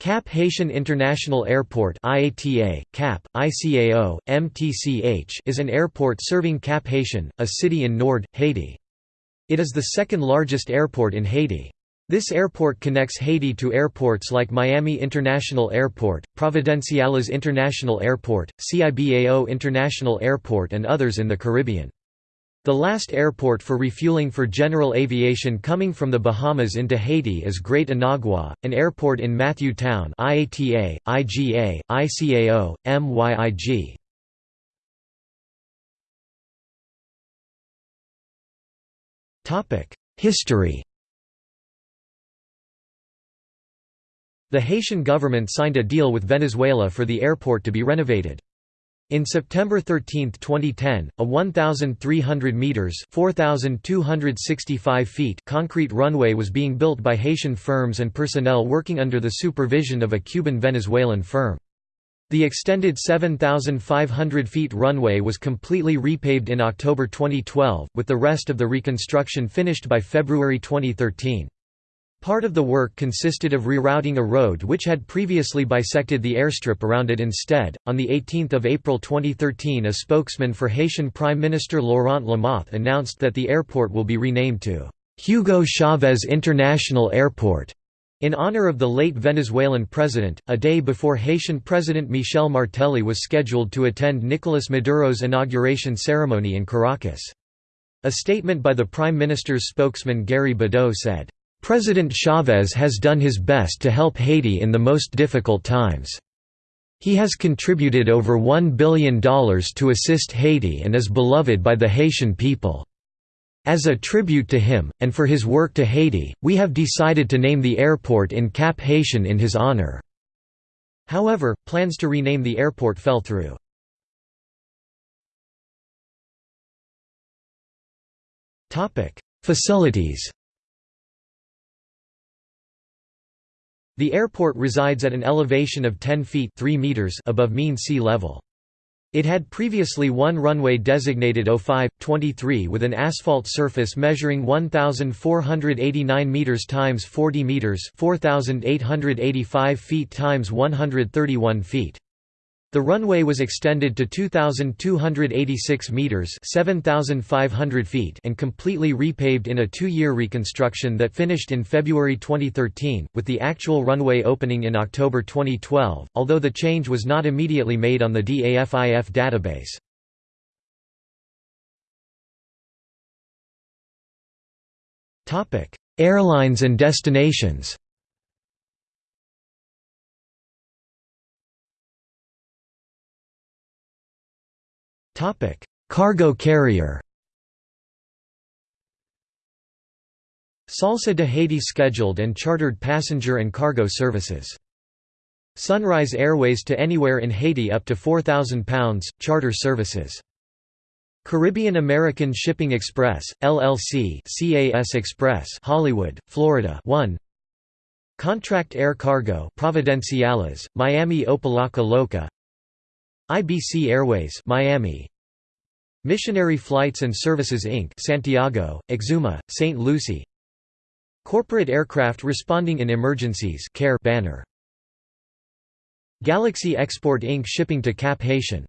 Cap Haitian International Airport IATA, CAP, ICAO, MTCH is an airport serving Cap Haitian, a city in Nord, Haiti. It is the second largest airport in Haiti. This airport connects Haiti to airports like Miami International Airport, Providenciales International Airport, Cibao International Airport and others in the Caribbean. The last airport for refueling for general aviation coming from the Bahamas into Haiti is Great Inagua, an airport in Matthew Town IATA, IGA, ICAO, MYIG. History The Haitian government signed a deal with Venezuela for the airport to be renovated. In September 13, 2010, a 1,300 metres 4,265 feet concrete runway was being built by Haitian firms and personnel working under the supervision of a Cuban-Venezuelan firm. The extended 7,500 feet runway was completely repaved in October 2012, with the rest of the reconstruction finished by February 2013. Part of the work consisted of rerouting a road which had previously bisected the airstrip around it instead. On the 18th of April 2013, a spokesman for Haitian Prime Minister Laurent Lamothe announced that the airport will be renamed to Hugo Chavez International Airport in honor of the late Venezuelan president, a day before Haitian President Michel Martelly was scheduled to attend Nicolas Maduro's inauguration ceremony in Caracas. A statement by the Prime Minister's spokesman Gary Bedeau said, President Chavez has done his best to help Haiti in the most difficult times. He has contributed over $1 billion to assist Haiti and is beloved by the Haitian people. As a tribute to him, and for his work to Haiti, we have decided to name the airport in Cap Haitian in his honor. However, plans to rename the airport fell through. Facilities The airport resides at an elevation of 10 feet 3 meters above mean sea level. It had previously one runway designated 05-23 with an asphalt surface measuring 1489 meters times 40 meters, 4885 feet times 131 feet. The runway was extended to 2,286 metres 7,500 feet and completely repaved in a two-year reconstruction that finished in February 2013, with the actual runway opening in October 2012, although the change was not immediately made on the DAFIF database. Airlines and destinations Cargo carrier Salsa de Haiti scheduled and chartered passenger and cargo services. Sunrise Airways to anywhere in Haiti up to £4,000, charter services. Caribbean American Shipping Express, LLC CAS Express Hollywood, Florida 1 Contract Air Cargo Providenciales, Miami Opa-locka Loca IBC Airways Miami Missionary Flights and Services Inc. Santiago, Exuma, St. Lucie Corporate aircraft responding in emergencies CARE banner Galaxy Export Inc. shipping to Cap Haitian